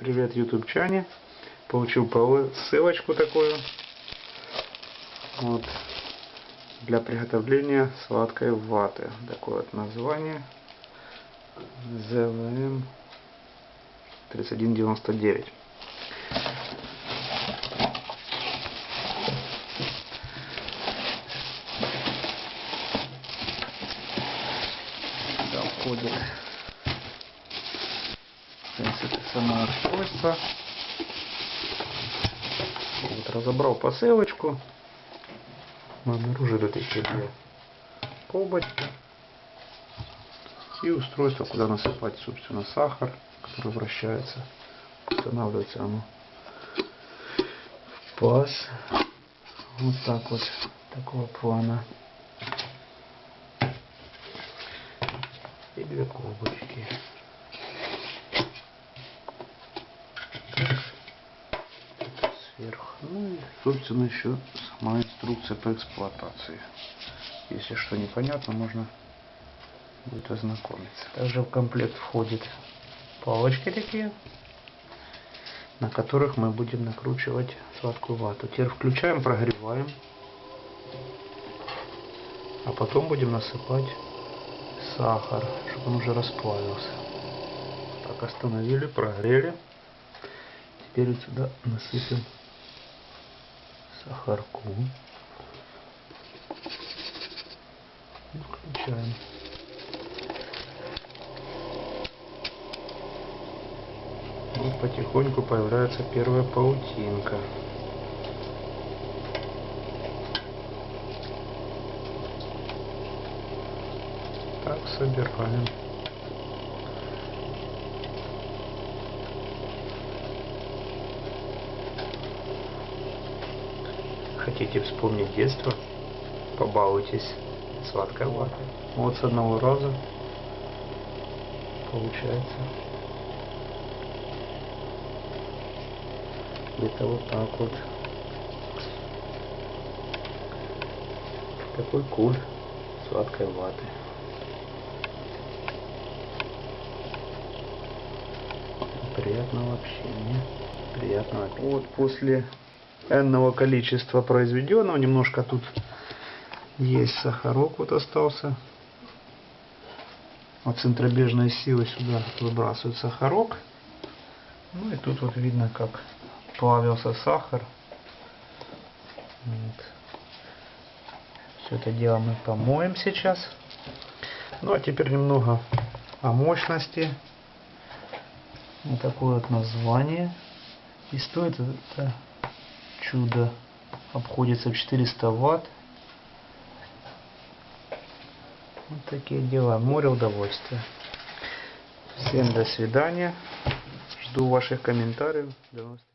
Привет, ютубчане. Получил по- ссылочку такую. Вот. Для приготовления сладкой ваты. Такое вот название. ЗВМ 3199. Сюда входит в принципе само устройство. Вот, разобрал посылочку. Мы обнаружили такие две колбочки. И устройство, куда насыпать, собственно, сахар, который вращается. Устанавливается оно в паз. Вот так вот, такого плана. И две колбочки. Ну и, собственно, еще сама инструкция по эксплуатации. Если что непонятно, можно будет ознакомиться. Также в комплект входит палочки такие, на которых мы будем накручивать сладкую вату. Теперь включаем, прогреваем, а потом будем насыпать сахар, чтобы он уже расплавился. Так, остановили, прогрели. Теперь сюда насыпем сахарку. Включаем. Вот потихоньку появляется первая паутинка. Так собираем. Хотите вспомнить детство? Побалуйтесь сладкой ватой. Вот с одного раза получается. Где-то вот так вот. Такой куль сладкой ваты. Приятного общения. Приятного. Вот после энного количества произведенного. Немножко тут есть сахарок вот остался. От центробежной силы сюда выбрасывают сахарок. Ну и тут вот видно, как плавился сахар. Вот. Все это дело мы помоем сейчас. Ну а теперь немного о мощности. Вот такое вот название. И стоит это чудо обходится в 400 ватт. Вот такие дела. Море удовольствия. Всем до свидания. Жду ваших комментариев. До новых.